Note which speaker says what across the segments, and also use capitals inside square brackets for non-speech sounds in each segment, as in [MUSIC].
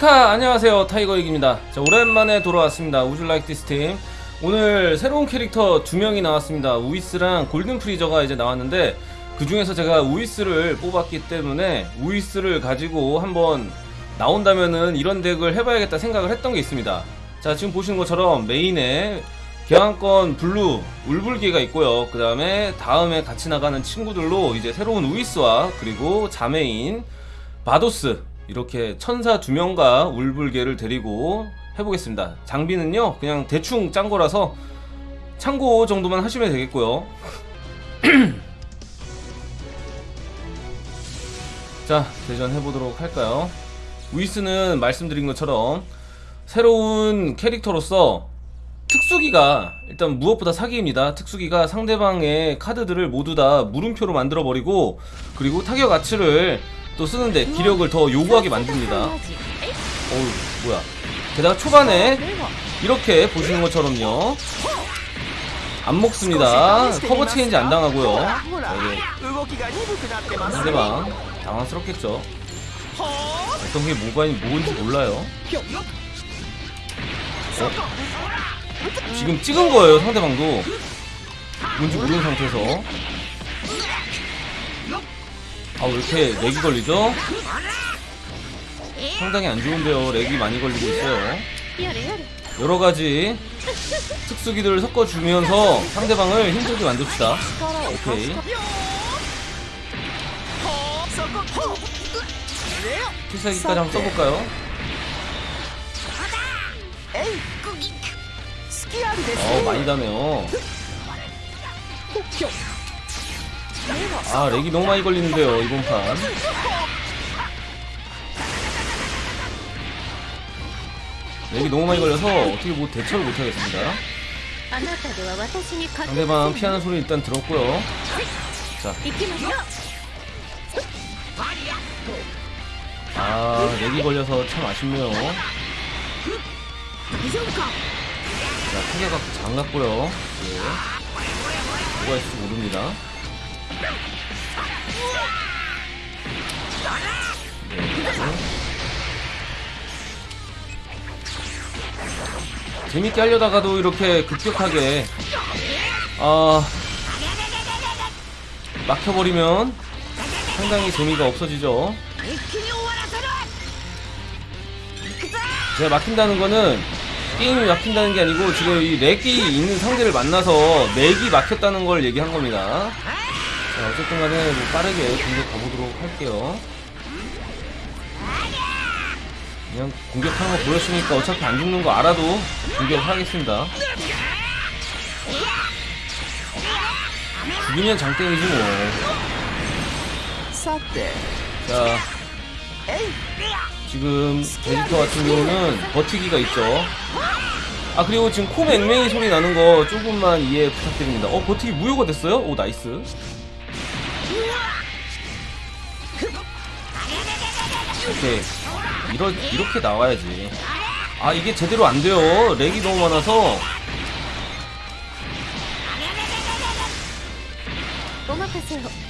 Speaker 1: 히카 안녕하세요. 타이거익입니다. 자 오랜만에 돌아왔습니다. 우주 like this 팀 오늘 새로운 캐릭터 두 명이 나왔습니다. 우이스랑 골든 프리저가 이제 나왔는데 그 중에서 제가 우이스를 뽑았기 때문에 우이스를 가지고 한번 나온다면은 이런 덱을 해봐야겠다 생각을 했던 게 있습니다. 자 지금 보시는 것처럼 메인에 계왕권 블루 울불기가 있고요. 그 다음에 다음에 같이 나가는 친구들로 이제 새로운 우이스와 그리고 자메인 바도스 이렇게 천사 두 명과 울불개를 데리고 해보겠습니다. 장비는요 그냥 대충 짠 거라서 참고 정도만 하시면 되겠고요. [CLEARS THROAT] 자 대전 해보도록 할까요? 위스는 말씀드린 것처럼 새로운 캐릭터로서 특수기가 일단 무엇보다 사기입니다. 특수기가 상대방의 카드들을 모두 다 물음표로 만들어 버리고 그리고 타격 가치를 또 쓰는데 기력을 더 요구하게 만듭니다. 어우 뭐야? 게다가 초반에 이렇게 보시는 것처럼요. 안 먹습니다. 커버 체인지 안 당하고요. 상대방 당황스럽겠죠. 어떤 게 뭐가 뭔지 몰라요. 어? 지금 찍은 거예요 상대방도 뭔지 모르는 상태에서 아 왜 이렇게 렉이 걸리죠? 상당히 안 좋은데요. 렉이 많이 걸리고 있어요. 여러가지 특수기들을 섞어주면서 상대방을 힘들게 만듭시다. 오케이. 필살기까지 한번 써볼까요? 어 많이 다네요 아 렉이 너무 많이 걸리는데요 이번 판. 렉이 너무 많이 걸려서 어떻게 뭐 대처를 못하겠습니다. 상대방 피하는 소리 일단 들었고요. 자, 아 렉이 걸려서 참 아쉽네요. 자 타격각 장갑고요. 예. 뭐가 있을지 모릅니다 재밌게 하려다가도 이렇게 급격하게 아 막혀버리면 상당히 재미가 없어지죠. 제가 막힌다는 거는 게임이 막힌다는 게 아니고 지금 이 렉이 있는 상대를 만나서 렉이 막혔다는 걸 얘기한 겁니다. 자, 어쨌든 간에 뭐 빠르게 공격 가보도록 할게요 그냥 공격하는 거 보였으니까 어차피 안 죽는 거 알아도 공격하겠습니다 죽이면 장땡이지 뭐 자, 지금 베지터 같은 경우는 버티기가 있죠. 아 그리고 지금 코 맹맹이 소리 나는 거 조금만 이해 부탁드립니다. 어 버티기 무효가 됐어요? 오 nice. 오케이 이러 이렇게 나와야지. 아 이게 제대로 안 돼요. lag이 너무 많아서.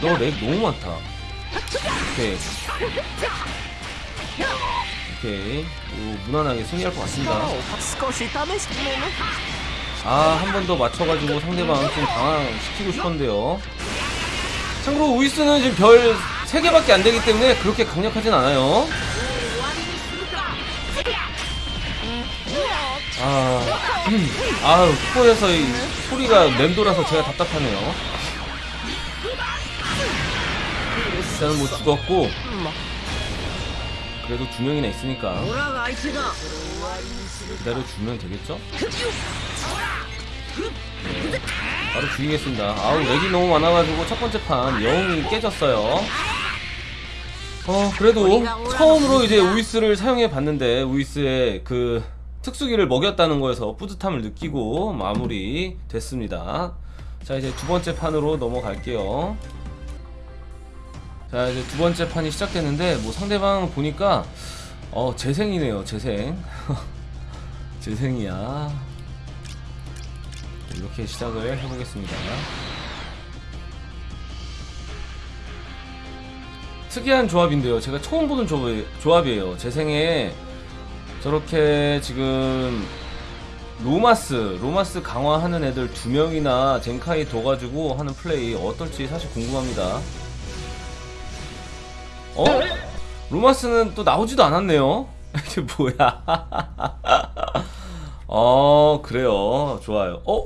Speaker 1: 너 렉 너무 많다. 오케이. 오케이. 오, 무난하게 승리할 것 같습니다. 아, 한 번 더 맞춰가지고 상대방 좀 당황시키고 싶었는데요. 참고로 우이스는 지금 별 3개밖에 안 되기 때문에 그렇게 강력하진 않아요. 아, 아우, 코에서 이 소리가 맴돌아서 제가 답답하네요. 일단은 뭐 죽었고, 그래도 두 명이나 있으니까 기다려주면 되겠죠? 네, 바로 죽이겠습니다 아우 렉이 너무 많아가지고 첫 번째 판 영웅이 깨졌어요 어 그래도 처음으로 이제 우이스를 사용해 봤는데 우이스의 그 특수기를 먹였다는 거에서 뿌듯함을 느끼고 마무리 됐습니다. 자 이제 두 번째 판으로 넘어갈게요. 자 이제 두 번째 판이 시작됐는데 뭐 상대방 보니까 어 재생이네요 재생. [LAUGHS] 재생이야. 이렇게 시작을 해보겠습니다 특이한 조합인데요 제가 처음 보는 조합, 조합이에요 재생에 저렇게 지금 로마스, 로마스 강화하는 애들 두 명이나 젠카이 둬가지고 하는 플레이 어떨지 사실 궁금합니다. 어? 로마스는 또 나오지도 않았네요. [LAUGHS] 이게 뭐야? [LAUGHS] 어, 그래요. 좋아요. 어?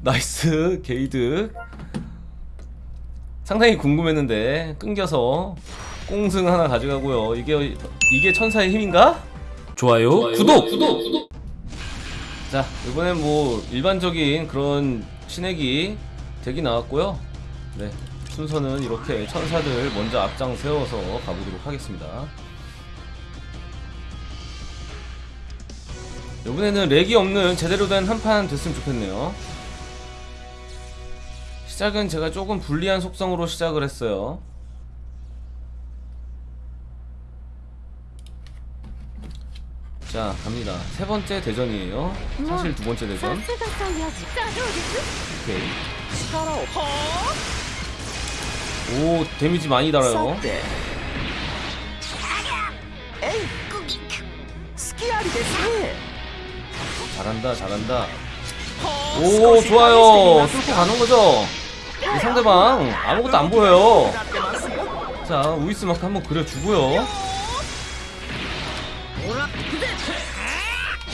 Speaker 1: nice, 게이드. 상당히 궁금했는데, 끊겨서 꽁승 하나 가져가고요. 이게, 이게 천사의 힘인가? 좋아요. 구독! 구독! 구독! 자, 이번엔 뭐, 일반적인 그런 신액이 덱이 나왔고요. 네. 순서는 이렇게 천사들 먼저 앞장 세워서 가보도록 하겠습니다. 이번에는 렉이 없는 제대로 된 한판 됐으면 좋겠네요. 시작은 제가 조금 불리한 속성으로 시작을 했어요. 자 갑니다. 세 번째 대전이에요. 사실 두 번째 대전. 오케이. 오 데미지 많이 달아요. 잘한다 잘한다. 오 좋아요. 뚫고 가는거죠? 상대방 아무것도 안 보여요. 자 우이스 마크 한번 그려주고요.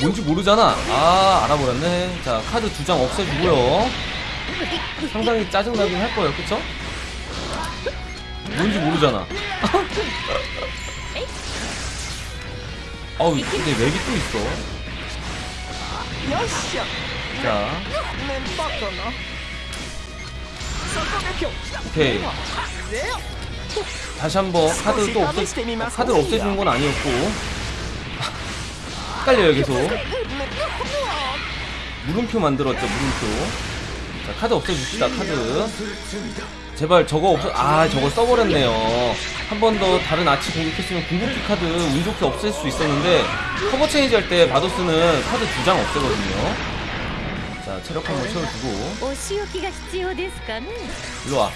Speaker 1: 뭔지 모르잖아. 아 알아버렸네. 자 카드 두 장 없애주고요. 상당히 짜증나긴 할 거예요. 그쵸? 뭔지 모르잖아. 아우 근데 렉이 또 있어. 자. 오케이. 다시 한번 카드 또 없애, 카드를 없애주는 건 아니었고. 헷갈려요, 계속. 물음표 만들었죠, 물음표. 자, 카드 없애줍시다, 카드. 제발 저거 없어, 아, 저걸 써버렸네요. 한 번 더 다른 아치 공격했으면 궁극기 카드 운 좋게 없앨 수 있었는데, cover change 할 때 바도스는 카드 두 장 없애거든요. 자 체력 한번 채워주고.
Speaker 2: 어,
Speaker 1: 일로와.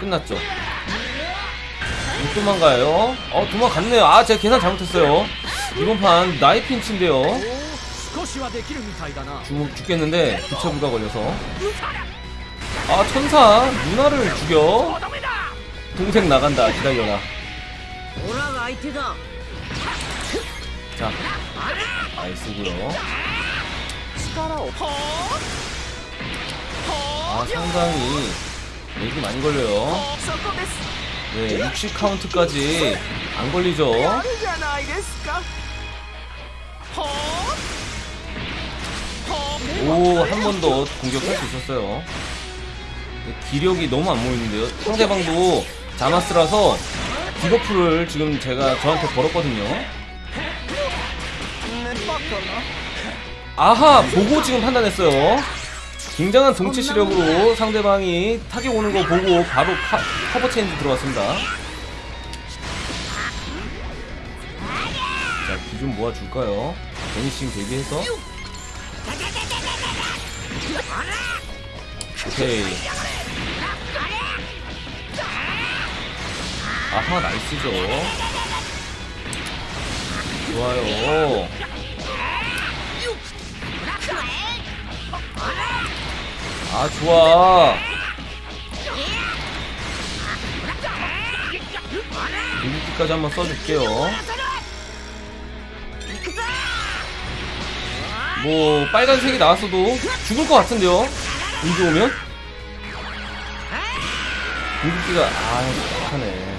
Speaker 1: 끝났죠? 못 도망가요? 어 도망갔네요. 아 제가 계산 잘못했어요. 이번 판 나이 핀치인데요. 죽, 죽겠는데 부채부가 걸려서. 아 천사 누나를 죽여? 동생 나간다. 기다려라. 자 아이스구요.
Speaker 3: 살아없어?
Speaker 1: 아 상당히 얘기 많이 걸려요. 네 60카운트까지 안 걸리죠? 오 한 번 더 공격할 수 있었어요. 기력이 너무 안 모이는데요. 상대방도 자마스라서 debuff를 지금 제가 저한테 걸었거든요. 아하 보고 지금 판단했어요. 굉장한 동체 시력으로 상대방이 타격 오는 거 보고 바로 파, cover change 들어왔습니다. 자 기준 모아줄까요? 베니싱 대비해서. 오케이. 아하 나이스죠. 좋아요. 아 좋아. 이기까지 한번 써줄게요. 뭐 빨간색이 나왔어도 죽을 것 같은데요? 이기 오면? 공격기가 아 못하네.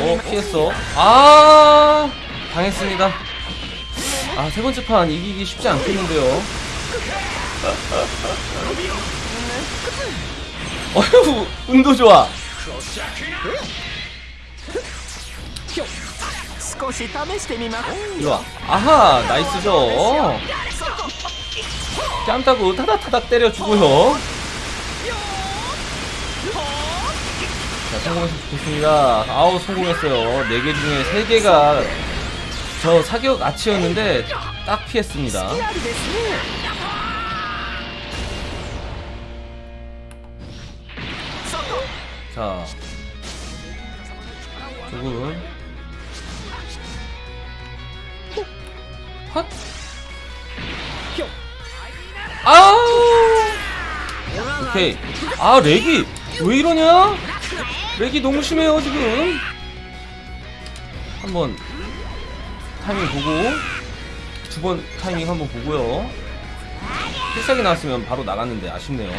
Speaker 1: 어,
Speaker 3: 어
Speaker 1: 피했어. 아 당했습니다. 아 세번째 판 이기기 쉽지 않겠는데요. [LAUGHS] 어휴 운도 좋아. 이리와. 아하 나이스죠. 짬타고 타닥타닥 때려주고요. 성공했으면 좋겠습니다. 아우 성공했어요. 4개 중에 3개가 저 사격 아치였는데 딱 피했습니다. 자 조금 헛. 아우! 오케이. 아 렉이 왜 이러냐? 렉이 너무 심해요 지금. 한번 타이밍 보고 두 번 타이밍 한번 보고요. 필살기 나왔으면 바로 나갔는데 아쉽네요.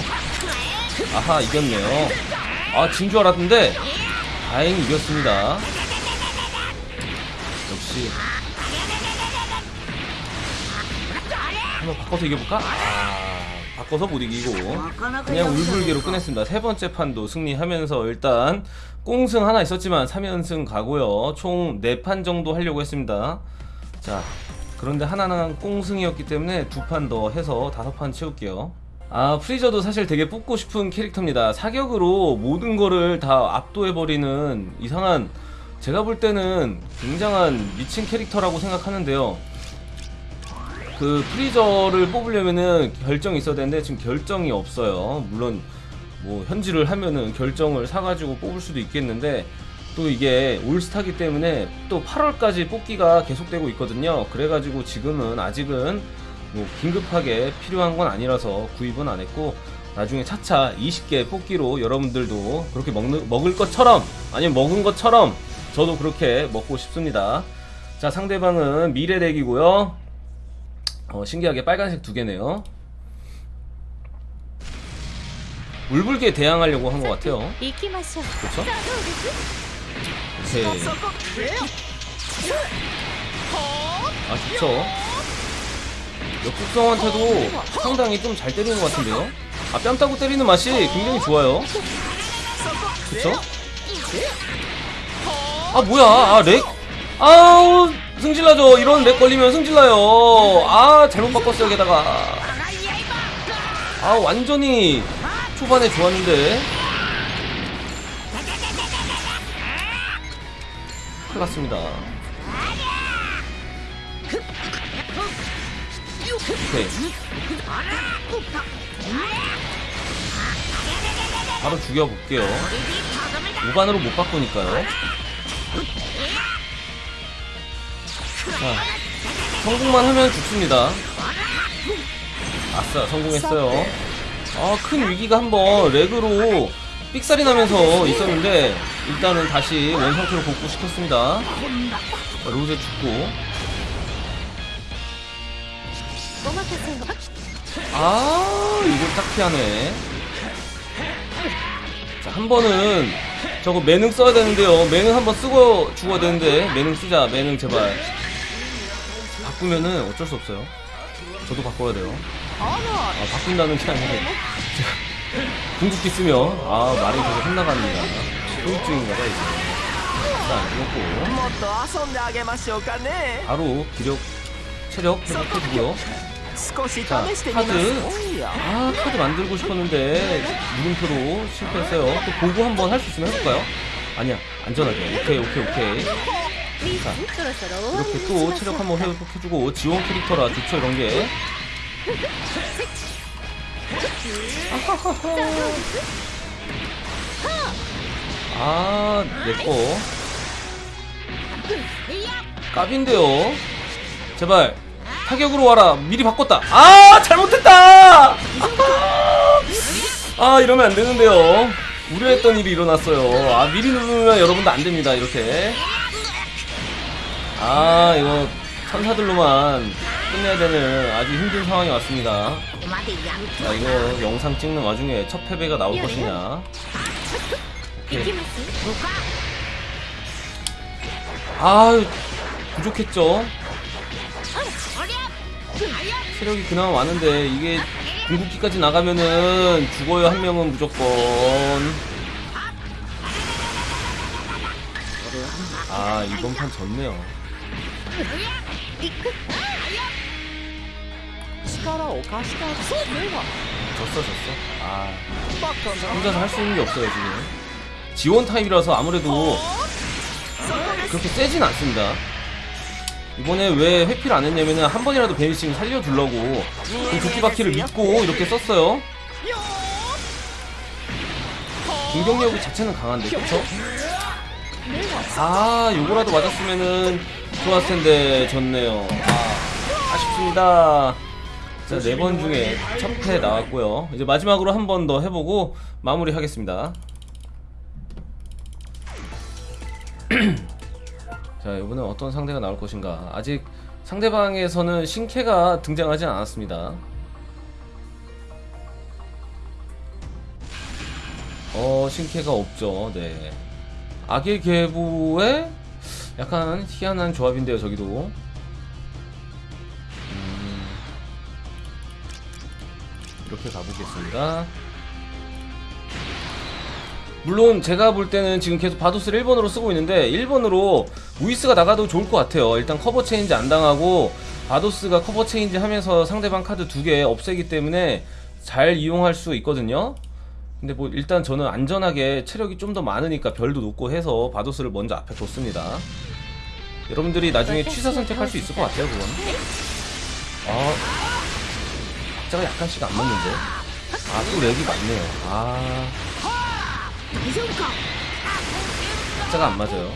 Speaker 1: 아하 이겼네요. 아 진 줄 알았는데 다행히 이겼습니다. 역시. 한번 바꿔서 이겨볼까? 아 바꿔서 못 이기고 그냥 울불개로 끝냈습니다. 세 번째 판도 승리하면서 일단 꽁승 하나 있었지만 3연승 가고요. 총 4판 정도 하려고 했습니다. 자 그런데 하나는 꽁승이었기 때문에 두 판 더 해서 다섯 판 채울게요. 아 프리저도 사실 되게 뽑고 싶은 캐릭터입니다. 사격으로 모든 거를 다 압도해버리는 이상한 제가 볼 때는 굉장한 미친 캐릭터라고 생각하는데요 그 프리저를 뽑으려면은 결정이 있어야 되는데 지금 결정이 없어요 물론 뭐 현질을 하면은 결정을 사가지고 뽑을 수도 있겠는데 또 이게 올스타기 때문에 또 8월까지 뽑기가 계속되고 있거든요. 그래가지고 지금은 아직은 뭐 긴급하게 필요한 건 아니라서 구입은 안 했고 나중에 차차 20개 뽑기로 여러분들도 그렇게 먹는, 먹을 것처럼 아니면 먹은 것처럼 저도 그렇게 먹고 싶습니다. 자 상대방은 미래덱이고요. 어, 신기하게 빨간색 두 개네요. 울불게 대항하려고 한 것 같아요. 그렇죠? 아 좋죠. 역국성한테도 상당히 좀 잘 때리는 것 같은데요. 아 뺨따고 때리는 맛이 굉장히 좋아요. 그렇죠? 아 뭐야? 아 lag? 아우 승질나죠. 이런 lag 걸리면 승질나요. 아 잘못 바꿨어요 게다가. 아 완전히 초반에 좋았는데. 큰일 났습니다. 오케이. 바로 죽여볼게요. 무반으로 못 바꾸니까요. 자, 성공만 하면 죽습니다. 아싸 성공했어요. 아 큰 위기가 한번 렉으로 삑살이 나면서 있었는데 일단은 다시 원상태로 복구시켰습니다. 로제 죽고. 아 이걸 딱 피하네 자, 한 번은 저거 매능 써야 되는데요. 매능 한 번 쓰고 죽어야 되는데 매능 쓰자. 매능 제발. 바꾸면은 어쩔 수 없어요. 저도 바꿔야 돼요. 아, 바꾼다는 게 아니고 [LAUGHS] 궁극기 쓰면 아 말이 계속 혼나갑니다 소유증인가봐 이제. 일단 이먹고 바로 기력 체력 회복해주고요. 자 카드. 아 카드 만들고 싶었는데 물음표로 실패했어요. 또 보고 한번 할 수 있으면 해볼까요? 아니야 안전하게. 오케이 오케이 오케이.
Speaker 2: 자,
Speaker 1: 이렇게 또 체력 한번 회복해주고 지원 캐릭터라 좋죠 이런게. 아 내꺼 까빈데요. 제발 타격으로 와라. 미리 바꿨다. 아 잘못했다! 아 이러면 안되는데요. 우려했던 일이 일어났어요. 아 미리 누르면 여러분도 안됩니다 이렇게. 아 이거 천사들로만 끝내야 되는 아주 힘든 상황이 왔습니다. 자 이거 영상 찍는 와중에 첫 패배가 나올 것이냐? 아유 부족했죠? 체력이 그나마 많은데 이게 궁극기까지 나가면은 죽어요 한 명은 무조건. 아 이번 판 졌네요.
Speaker 3: 力を貸したそうでは
Speaker 1: 졌어 졌어 아
Speaker 3: バカな
Speaker 1: 혼자서 할 수 있는 게 없어요 지금 지원 타입이라서 아무래도 그렇게 세진 않습니다 이번에 왜 회피를 안 했냐면은 한 번이라도 베니싱 살려주려고 그 도끼바퀴를 믿고 이렇게 썼어요
Speaker 3: よー
Speaker 1: 공격력 자체는 강한데 그쵸? 아 요거라도 맞았으면은 좋았을 텐데 졌네요. 아, 아쉽습니다. 자 네 번 중에 첫 패 나왔고요. 이제 마지막으로 한 번 더 해보고 마무리 하겠습니다. [CLEARS THROAT] 자 이번엔 어떤 상대가 나올 것인가. 아직 상대방에서는 신캐가 등장하지 않았습니다. 어 신캐가 없죠. 네. 악의 계보의 약간 희한한 조합인데요 저기도. 음, 이렇게 가보겠습니다. 물론 제가 볼 때는 지금 계속 바도스를 1번으로 쓰고 있는데 1번으로 우이스가 나가도 좋을 것 같아요. 일단 cover change 안 당하고 바도스가 cover change 하면서 상대방 카드 두 개 없애기 때문에 잘 이용할 수 있거든요 근데 뭐 일단 저는 안전하게 체력이 좀 더 많으니까 별도 놓고 해서 바도스를 먼저 앞에 뒀습니다. 여러분들이 나중에 취사 선택할 수 있을 것 같아요 그건 아. 박자가 약간씩 안 맞는데? 아 또 렉이 맞네요. 아. 박자가 안 맞아요.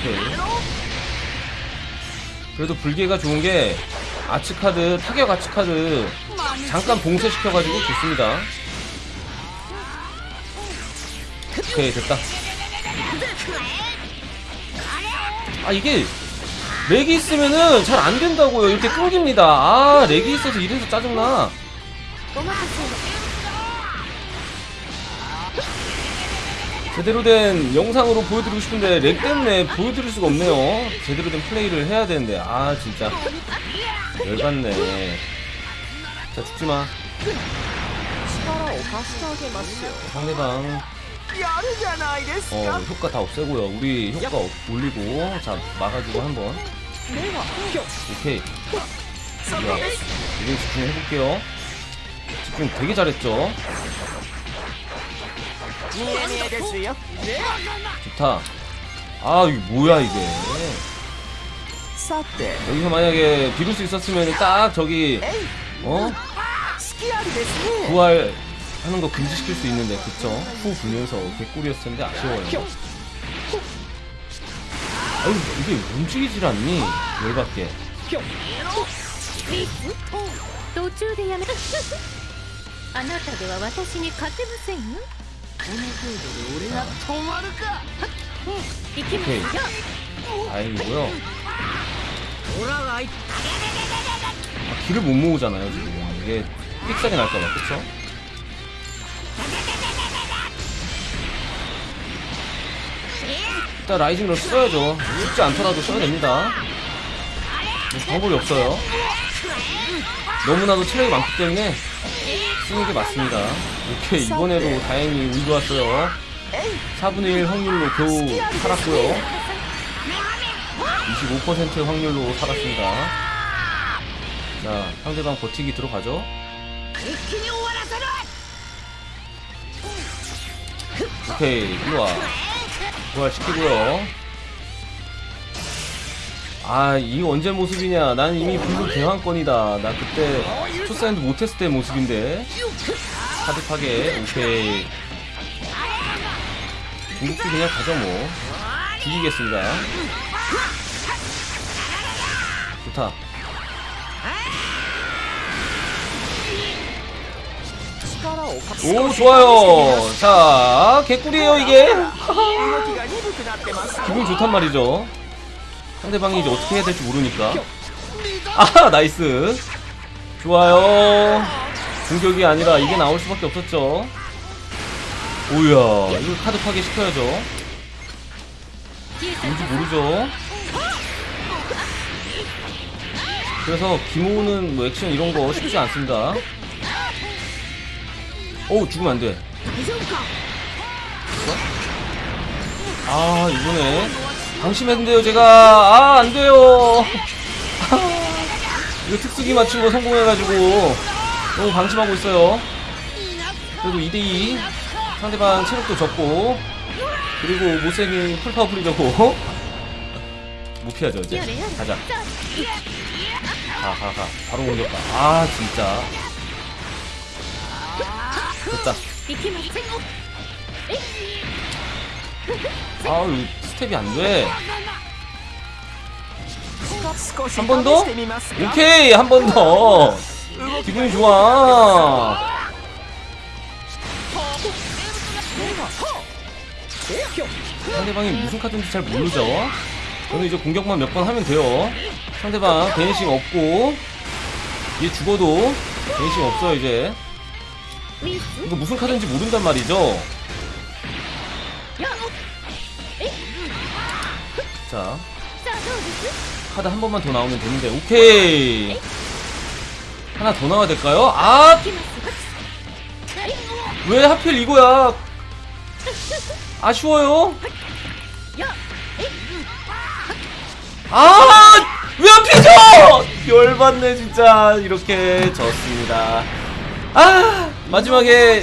Speaker 1: 오케이. 그래도 블계가 좋은 게 arts카드 타격 arts카드 잠깐 봉쇄시켜가지고 좋습니다. 오케이 됐다. 아 이게 lag이 있으면은 잘 안된다고요. 이렇게 끊깁니다. 아 lag이 있어서 이래서 짜증나. 제대로 된 영상으로 보여드리고 싶은데 lag 때문에 보여드릴 수가 없네요. 제대로 된 플레이를 해야 되는데. 아 진짜. 열받네. 자 죽지마. 상대방. 어 효과 다 없애고요. 우리 효과 업, 올리고 자 막아주고 한번. 오케이.
Speaker 3: 자,
Speaker 1: 이제 집중해볼게요. 집중 되게 잘했죠?
Speaker 3: 네.
Speaker 1: 좋다. 아 이게 뭐야 이게? 여기서 만약에 비룰 수 있었으면 딱 저기 어? 부활 하는 거 금지시킬 수 있는데 그쵸? 후 불면서 개꿀이었을 텐데 아쉬워요. 아유 이게 움직이질 않니? 열받게. [LAUGHS]
Speaker 2: 오케이.
Speaker 1: 다행이고요. 아, 길을 못 모으잖아요 지금. 이게 삑사리 날까봐 그쵸? 일단 라이징을 써야죠. 죽지 않더라도 써야 됩니다. 뭐 방법이 없어요. 너무나도 체력이 많기 때문에 쓰는 게 맞습니다. 이렇게 이번에도 다행히 운 좋았어요. 4분의 1 확률로 겨우 살았고요. 25% 확률로 살았습니다 자 상대방 버티기 들어가죠. 오케이 일로와. 부활시키고요. 아이 언제 모습이냐? 난 이미 불국 대왕권이다. 나 그때 초사인드 못했을 때 모습인데. 카드 파괴 오케이. 궁극기 그냥 가죠 뭐. 죽이겠습니다. 좋다. 오 좋아요. 자 개꿀이에요 이게. 기분 좋단 말이죠. 상대방이 이제 어떻게 해야 될지 모르니까. 아하 nice. 좋아요. 공격이 아니라 이게 나올 수밖에 없었죠. 오야 이거 카드 파괴 시켜야죠. 뭔지 모르죠. 그래서 기모는 뭐 액션 이런 거 쉽지 않습니다. 어우 죽으면 안돼. 아 이번에 방심했는데요 제가. 아 안돼요. 이거 특수기 맞추고 성공해가지고. 너무 방심하고 있어요. 그래도 2대2 상대방 체력도 적고. 그리고 못생긴 풀파워풀이려고. 못 [LAUGHS] 피하죠 이제. 가자. 가가가 바로 공격가 아 진짜. 됐다.
Speaker 2: 아,
Speaker 1: 아우 스텝이 안돼. 한 번 더? 오케이 한 번 더. 기분이 좋아. 상대방이 무슨 카드인지 잘 모르죠? 저는 이제 공격만 몇 번 하면 돼요. 상대방 vanishing 없고 얘 죽어도 vanishing 없어 이제. 이거 무슨 카드인지 모른단 말이죠? 자 카드 한 번만 더 나오면 되는데 오케이 하나 더 나와야 될까요? 아! 왜 하필 이거야 아쉬워요 아! 왜 하필이죠! 열받네 진짜 이렇게 졌습니다 아! 마지막에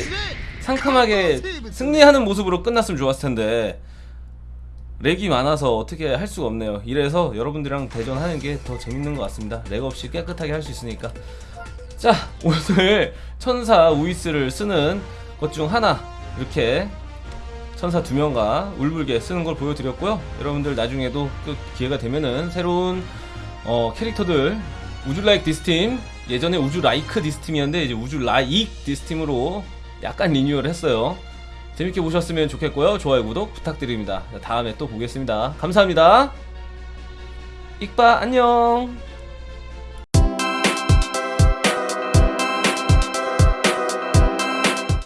Speaker 1: 상큼하게 승리하는 모습으로 끝났으면 좋았을 텐데 렉이 많아서 어떻게 할 수가 없네요. 이래서 여러분들이랑 대전하는 게 더 재밌는 것 같습니다. 렉 없이 깨끗하게 할 수 있으니까. 자 오늘 천사 우이스를 쓰는 것 중 하나 이렇게 천사 두 명과 울불게 쓰는 걸 보여드렸고요. 여러분들 나중에도 또 기회가 되면은 새로운 어, 캐릭터들 우주 like this팀 예전에 우주 like this팀이었는데 이제 우주 like this팀으로 약간 리뉴얼 했어요. 재밌게 보셨으면 좋겠고요. 좋아요, 구독 부탁드립니다. 다음에 또 보겠습니다. 감사합니다. 익바 안녕.